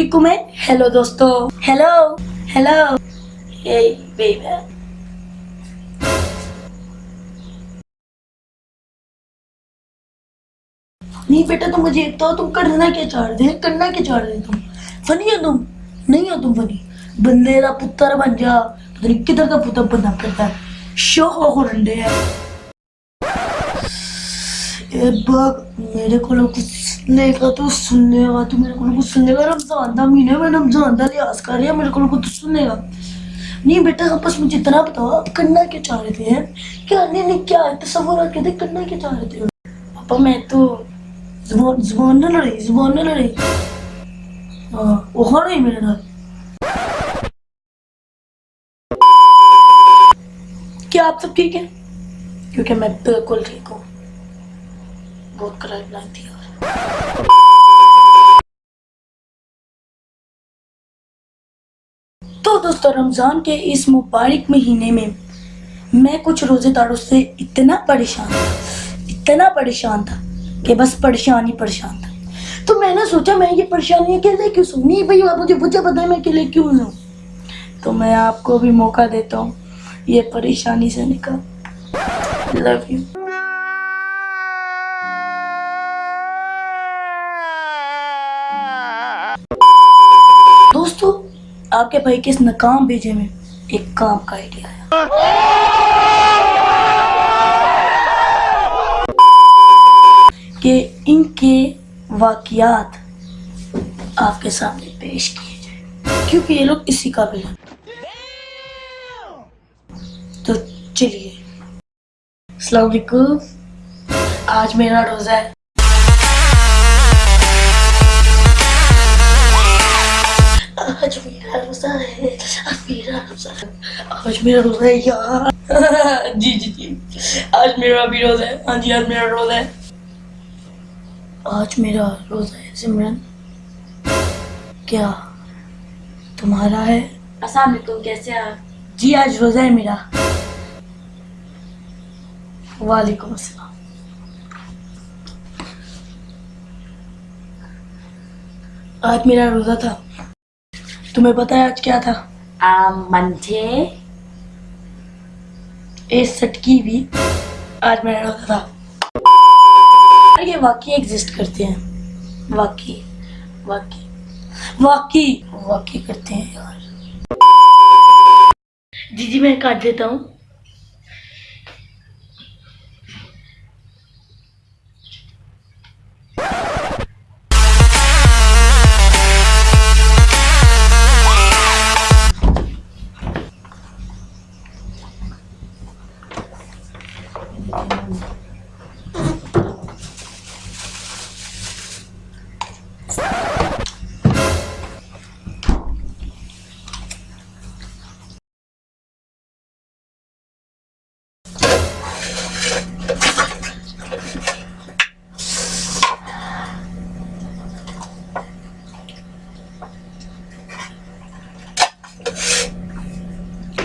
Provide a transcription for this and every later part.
वालेकुम है हेलो दोस्तों हेलो हेलो हे बेबी नहीं बेटा तुम मुझे एक तो तुम करना क्या चाह रहे करना क्या चाह रहे तुम? फनी हो तुम? नहीं हो तुम फनी? बंदे का पुत्र बन जा। पता नहीं किधर का पुत्र बनना करता है। शो हो रंडे है। ए बग मेरे को कुछ सुनने का तो सुनने का तू मेरे को कुछ सुनने रमज़ान का रमज़ान का लिहाज कर रही मेरे को का। नहीं बेटा मुझे इतना बताओ, आप करना क्या चाह रहे थे क्या नहीं नहीं, क्या तस्वर करना क्या चाह रहे थे? पापा, मैं तो ज़ुबान लड़ी ज़ुबान ना हाँ वो मेरे क्या आप सब ठीक है? क्योंकि मैं बिल्कुल ठीक हूँ। बहुत कराई लाइन थी तो दोस्तों, रमज़ान के इस मुबारक महीने में मैं कुछ रोज़ेदारों से इतना परेशान था, इतना परेशान था कि बस परेशान ही परेशान था। तो मैंने सोचा, मैं ये परेशानी अकेले क्यों सुन? भाई, आप मुझे मुझे पता है मैं अकेले क्यों हूँ तो मैं आपको भी मौका देता हूँ ये परेशानी से निकल। लव यू दोस्तों आपके भाई के इस नाकाम भेजे में एक काम का आइडिया आया। कि इनके वाकियात आपके सामने पेश किए जाए, क्योंकि ये लोग इसी काबिल हैं। तो चलिए। वालेकुम। आज मेरा रोज़ा है। मेरा रोज़ा है आज मेरा रोज़ा है आज मेरा रोज़ा है यार जी जी जी आज मेरा भी रोज़ा है हाँ जी आज मेरा रोज़ा है आज मेरा रोज़ा है सिमरन। क्या तुम्हारा है? अस्सलाम वालेकुम कैसे हैं आप? जी आज रोज़ा है मेरा। वालेकुम अस्सलाम। आज मेरा रोज़ा था। तुम्हें पता है आज क्या था? मंथे इस ए सटकी भी आज मैंने रखा था। ये वाकई एग्जिस्ट करते हैं। वाकई वाकई वाकई वाकई करते हैं यार। जी जी मैं काट देता हूँ।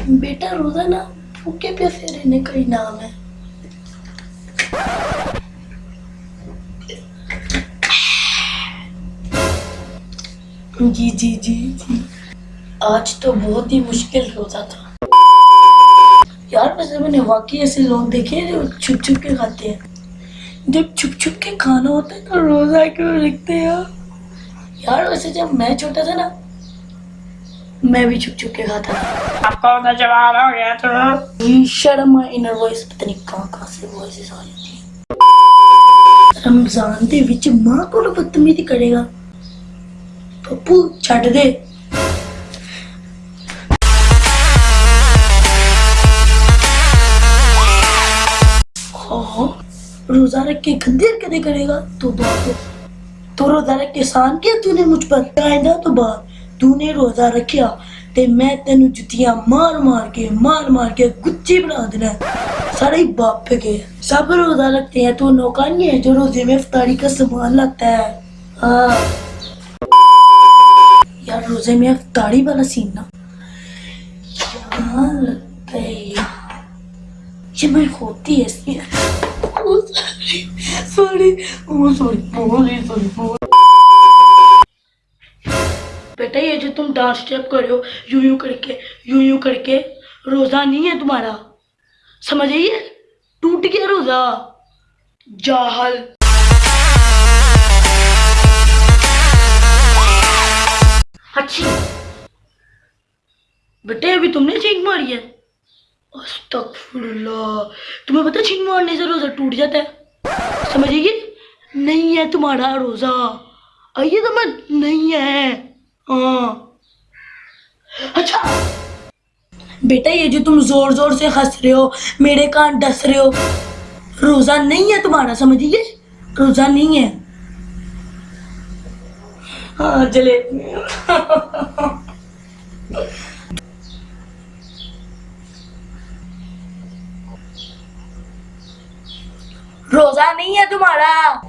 बेटा रोजा ना भूखे प्यासे रहने का ही नाम है। जी जी जी जी। आज तो बहुत ही मुश्किल रोजा था। यार, वैसे मैंने वाकई ऐसे लोग देखे हैं जो छुप छुप के खाते हैं। जब छुप छुप के खाना होता है तो रोजा क्यों रखते हैं यार, वैसे जब मैं छोटा था ना मैं भी छुप छुप के खाता था आपको तो जवाब हो गया तो ये शर्म इनर वॉइस पता नहीं कहाँ कहाँ से वॉइसेस आ जाती है रमजान ਦੇ ਵਿੱਚ ਮਾਂ ਕੋਲ ਬਦਤਮੀਜ਼ੀ ਕਰੇਗਾ ਪੱਪੂ ਛੱਡ ਦੇ हाँ, रोजा रख के गंदे हरकतें करेगा तो दुआ को तो रोजा रख के एहसान किया तूने मुझ पर आइंदा तो तूने रोजा रखिया ते मैं तेन जुतियाँ मार मार के, मार मार के गुच्ची बना देना। सारे बाप के, सब रोजा रखते हैं तो नौका नहीं है जो रोज़े में इफ्तारी का सामान लगता है। हाँ। यार रोज़े में इफ्तारी वाला सीन ना। ये मैं होती है सॉरी सॉरी सॉरी सॉरी बेटा, ये जो तुम डांस स्टेप कर रहे हो, यूँ यूँ करके, यूँ यूँ करके, रोजा नहीं है तुम्हारा। समझ आइए टूट गया रोजा। जाहल अच्छी। बेटे, अभी तुमने छींक मारी है। तुम्हें पता है, छींक मारने से रोजा टूट जाता है? समझिए नहीं है तुम्हारा रोजा। आइए तो मैं, नहीं है। हाँ। अच्छा। बेटा, ये जो तुम ज़ोर ज़ोर से हंस रहे हो, मेरे कान डस रहे हो, रोजा नहीं है तुम्हारा, समझिए? रोजा नहीं है। हाँ रोजा नहीं है तुम्हारा।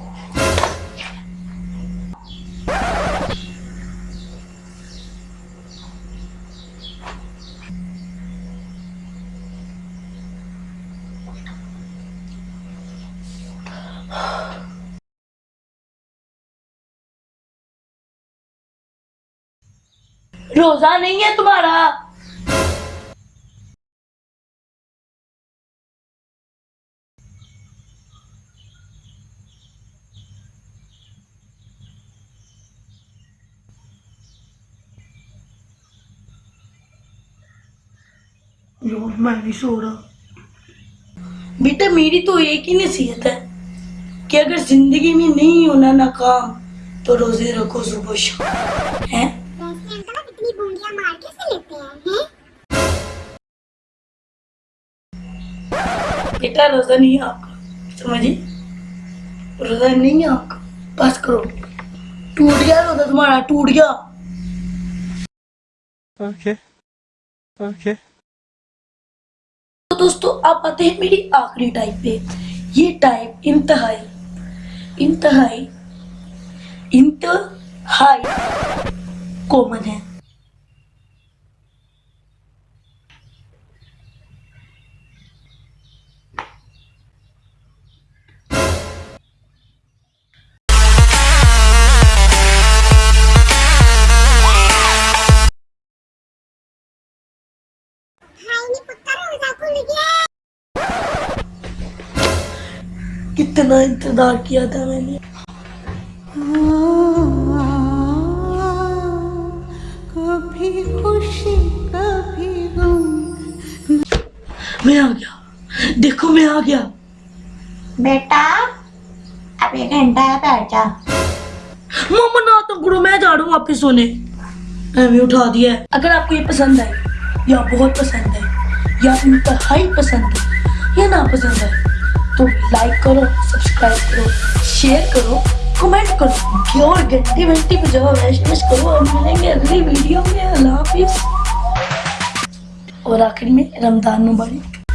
रोजा नहीं है तुम्हारा। यार मैं नहीं सो रहा। बेटा मेरी तो एक ही नसीहत है कि अगर ज़िंदगी में नहीं होना नाकाम तो रोज़े रखो सुबह शाम। है? बेटा रोजा नहीं है आपका। समझिए रोजा नहीं है आपका। बस करो। टूट गया रोजा तुम्हारा टूट गया। Okay. Okay. तो दोस्तों आप आते हैं मेरी आखिरी टाइप पे। ये टाइप इंतहाई। इंतहाई। इंतहाई। कॉमन है। कितना इंतज़ार किया था मैंने। कभी खुशी कभी गम। मैं आ गया। देखो मैं आ गया। बेटा अब एक घंटा है बैठ जा। मम्मा ना तो करो मैं जा रहा हूँ वापस सोने। मैं उठा दिया है। अगर आपको ये पसंद है या बहुत पसंद है या इंतहाई पसंद है या ना पसंद है तो लाइक करो सब्सक्राइब करो शेयर करो कमेंट करो और घंटी घंटी बजाओ एसएमएस करो और मिलेंगे अगली वीडियो में। अल्लाह हाफिज। और आखिर में रमज़ान मुबारक।